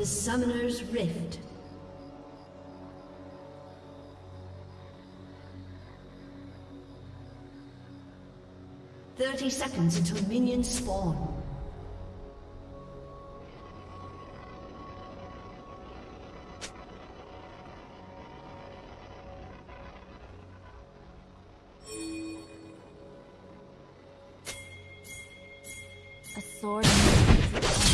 to Summoner's Rift. Thirty seconds until minions spawn. A sword.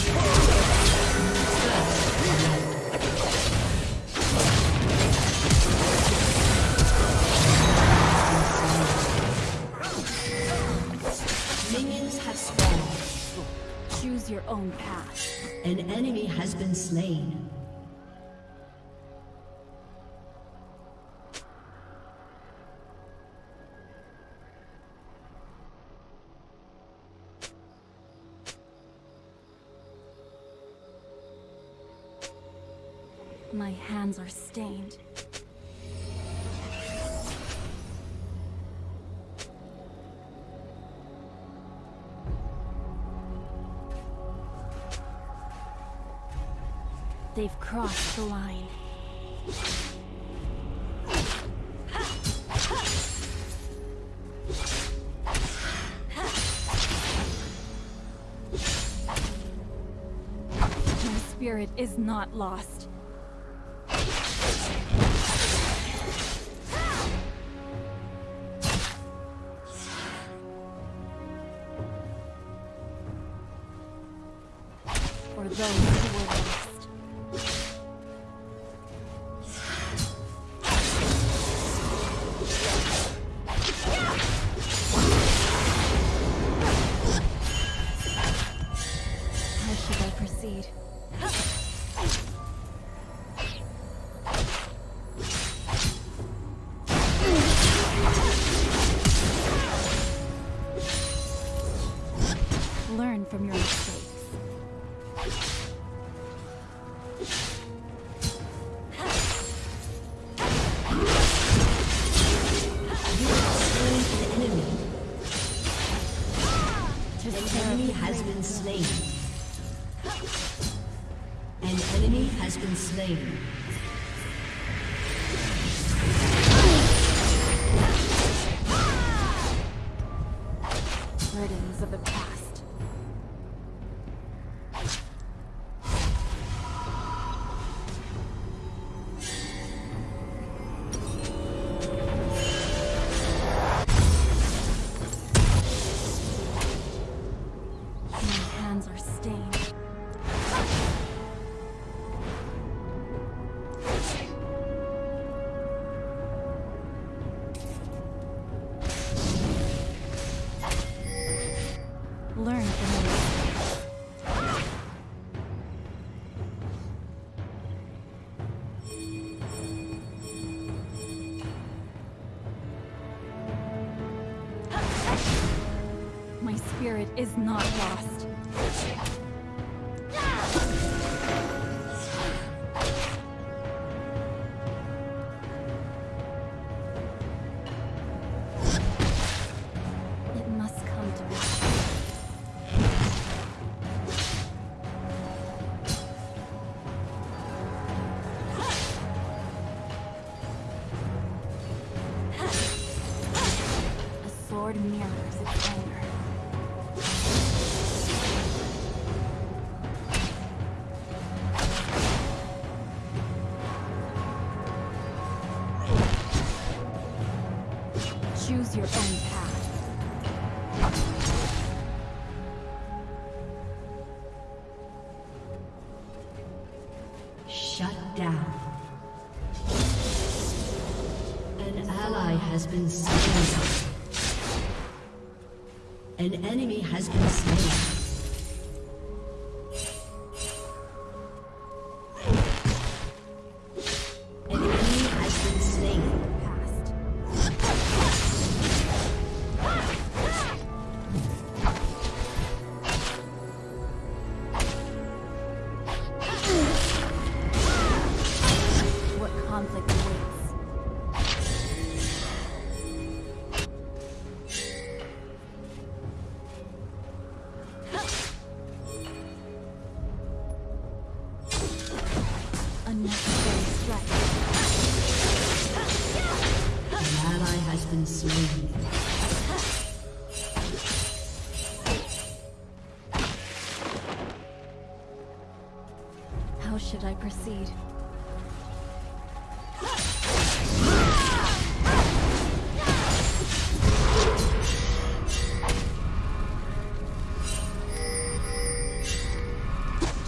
An enemy has been slain. My hands are stained. They've crossed the line. My spirit is not lost. Has spirit is not lost. Shut down. An ally has been slain. An enemy has been slain. How should I proceed?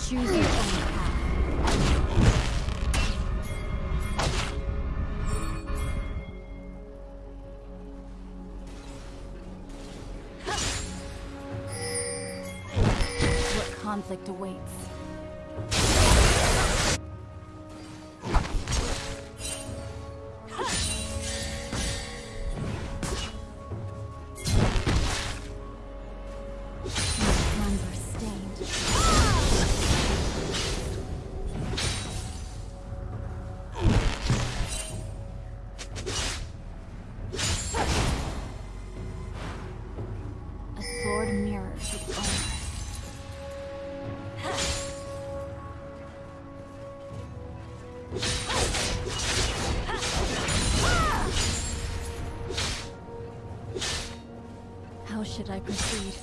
Choose your conflict awaits. I proceed.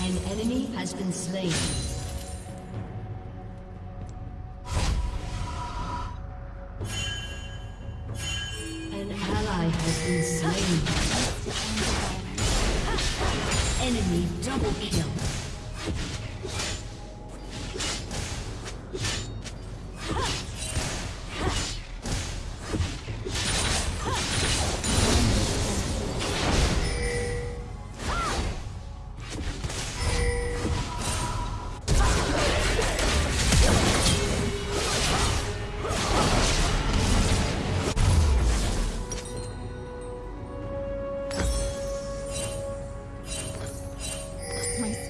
An enemy has been slain.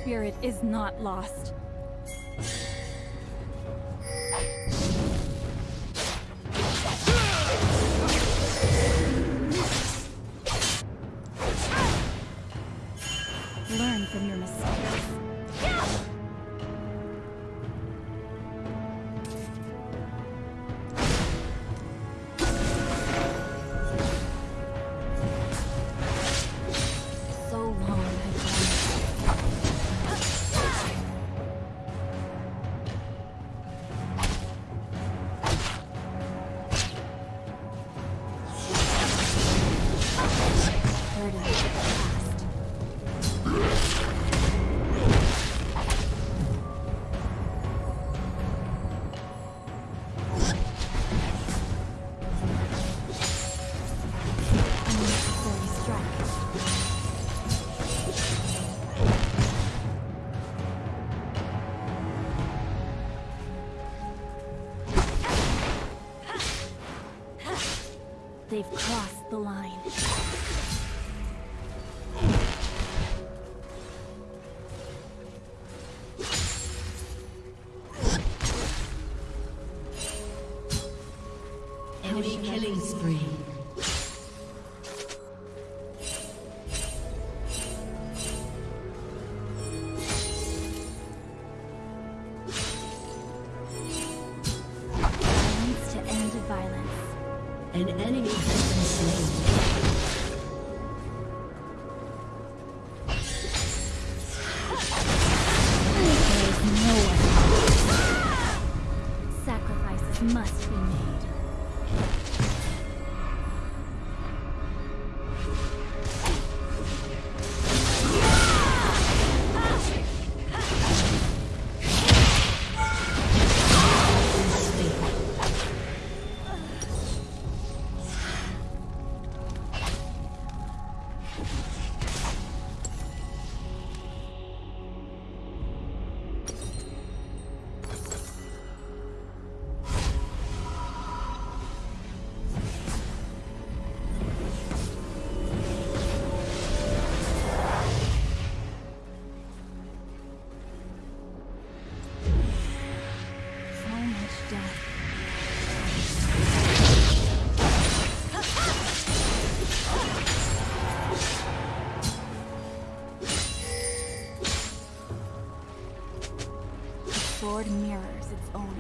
spirit is not lost. They've sword mirrors its owner.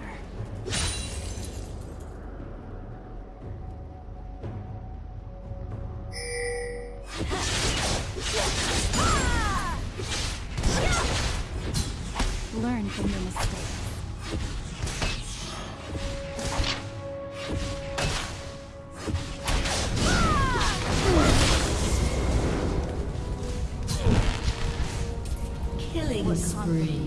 Learn from your mistakes. Killing spree.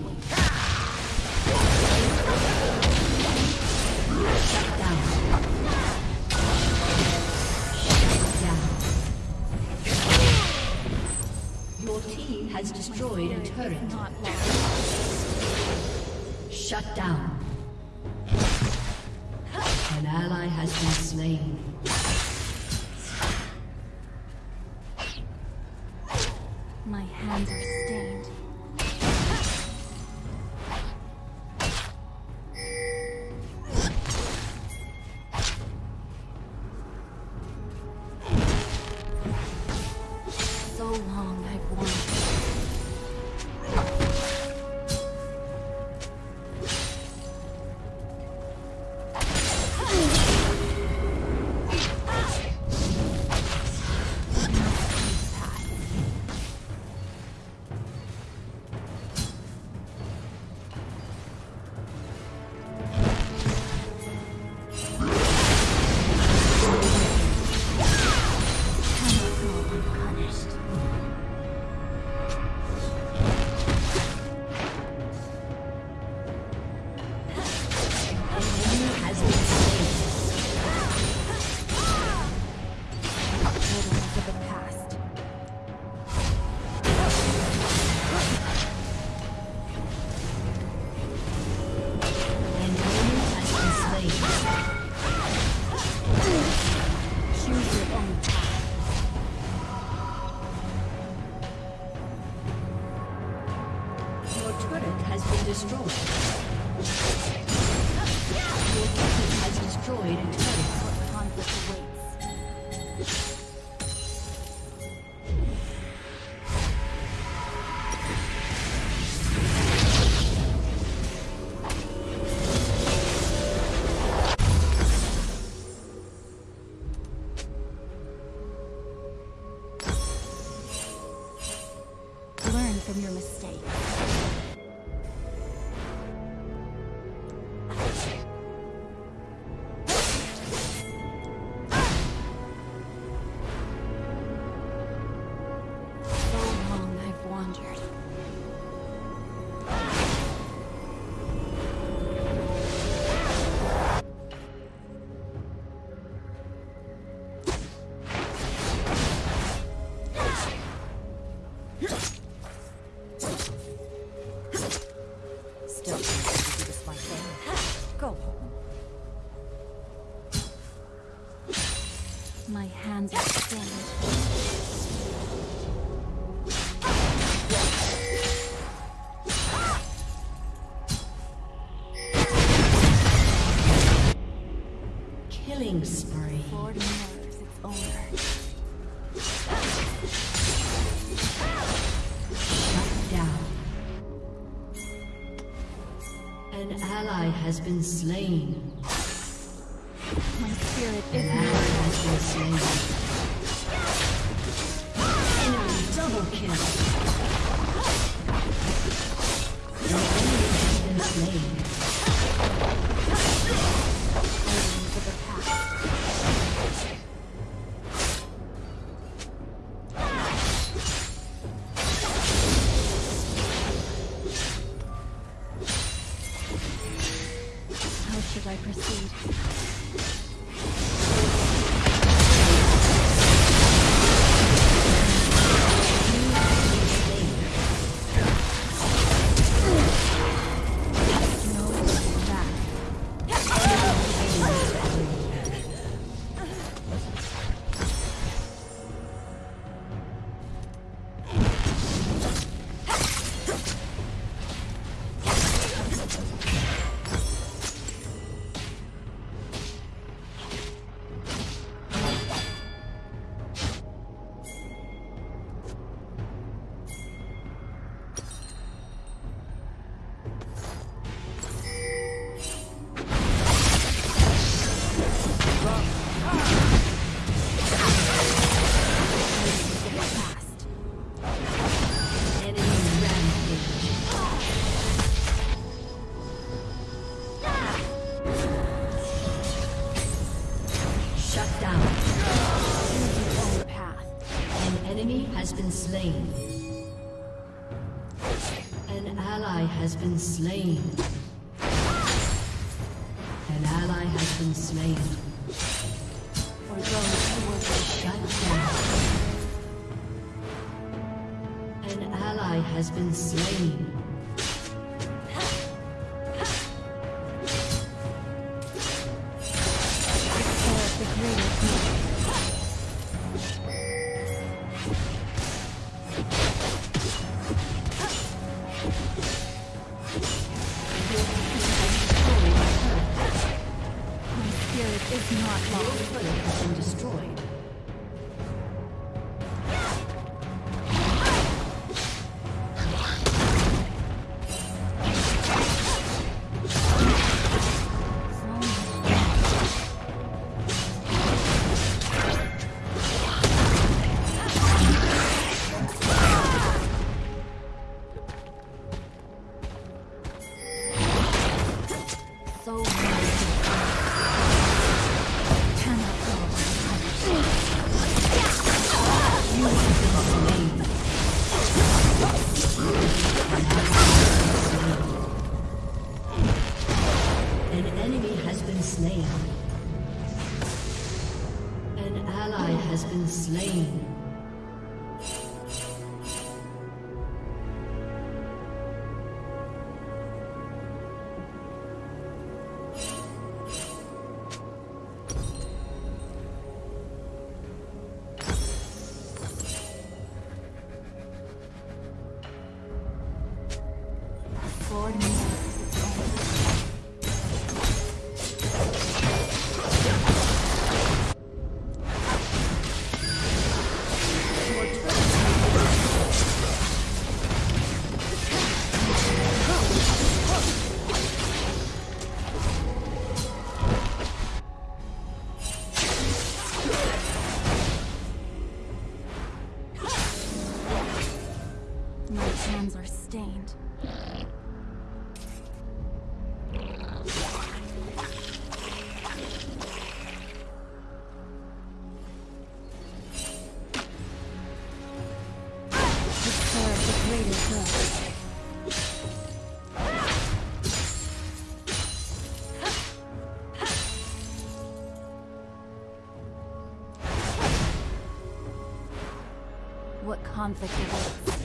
destroyed a turret. Shut down. An ally has been slain. destroyed. has been slain. been slain. For those who shut down. An ally has been slain. turret is not lost. Your turret has been destroyed. хан потеряется.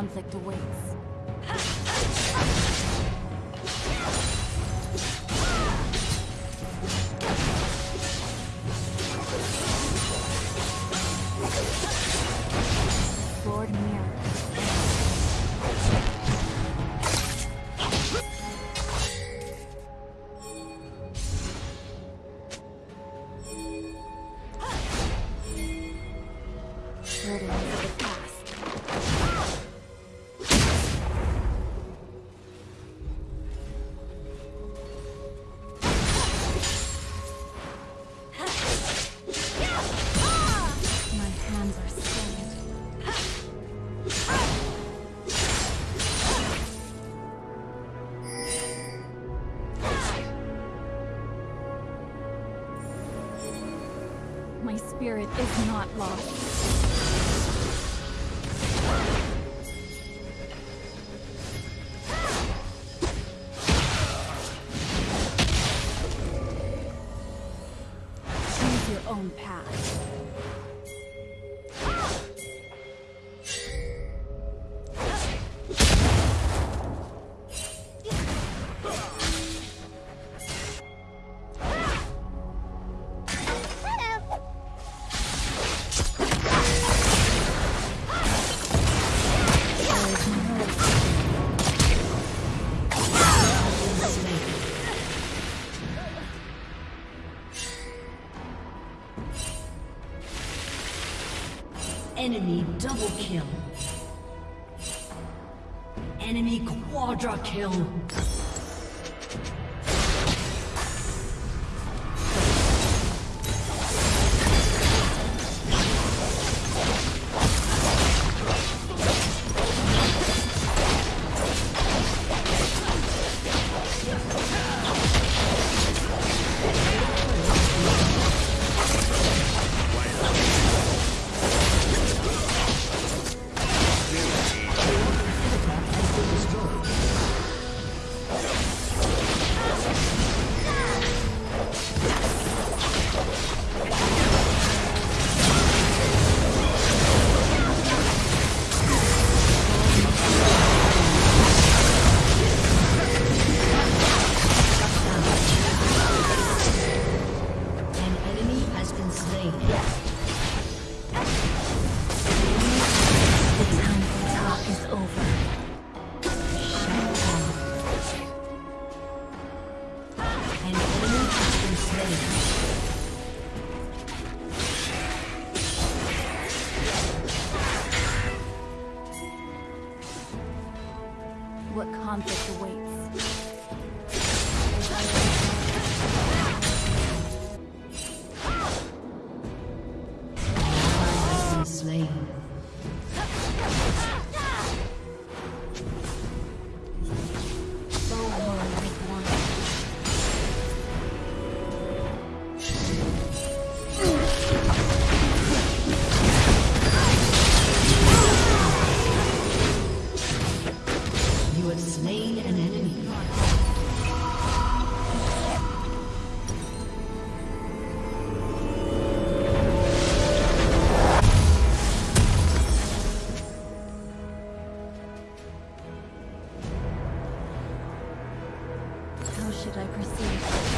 conflict awaits. My spirit is not lost. Double kill. Enemy quadra kill. Should I proceed?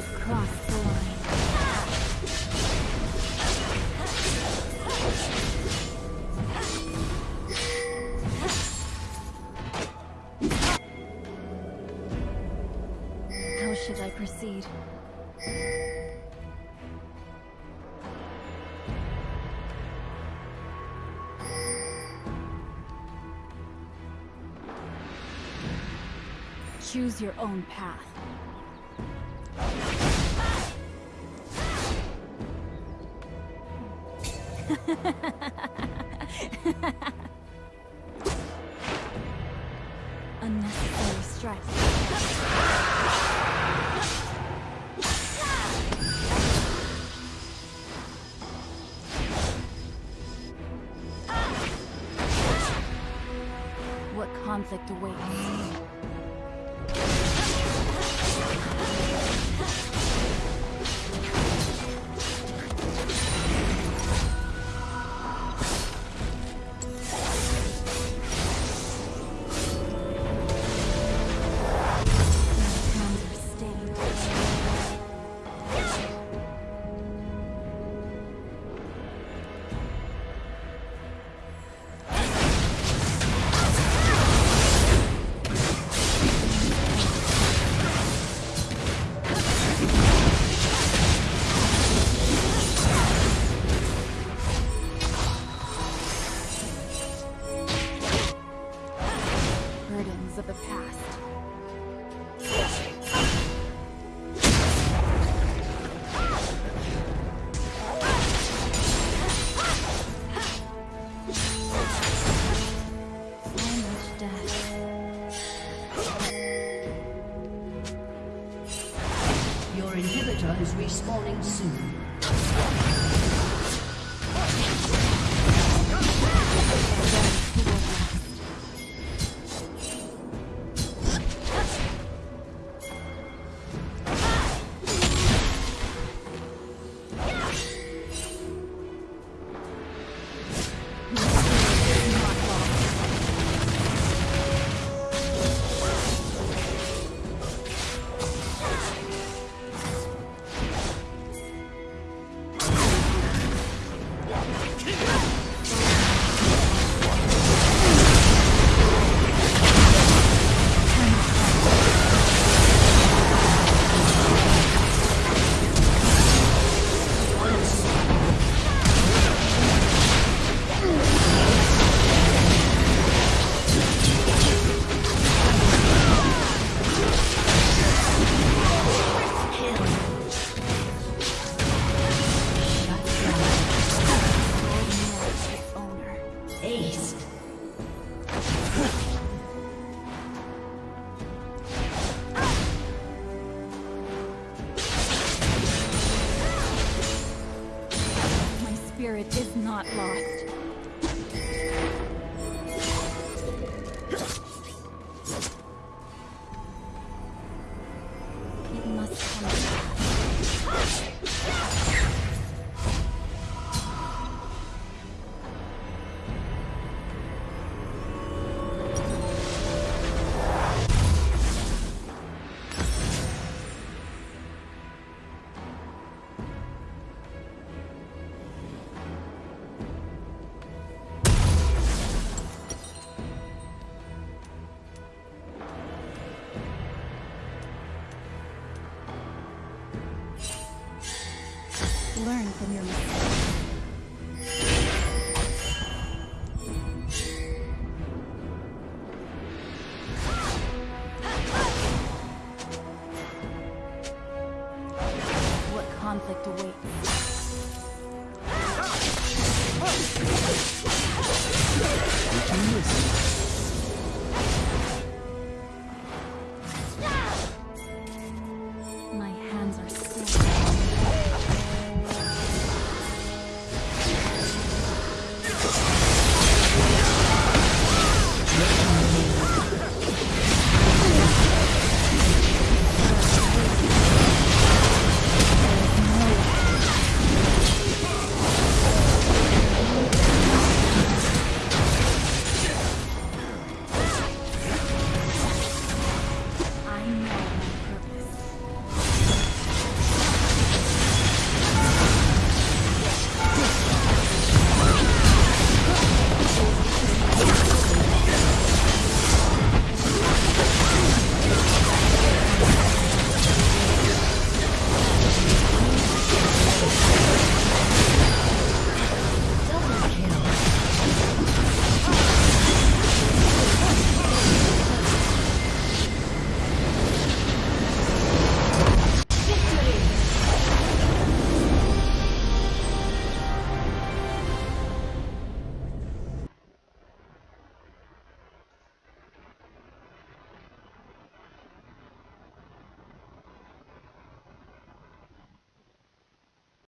They've. How should I proceed? Choose your own path. What conflict awaits? Is respawning soon. Learn from your mistakes.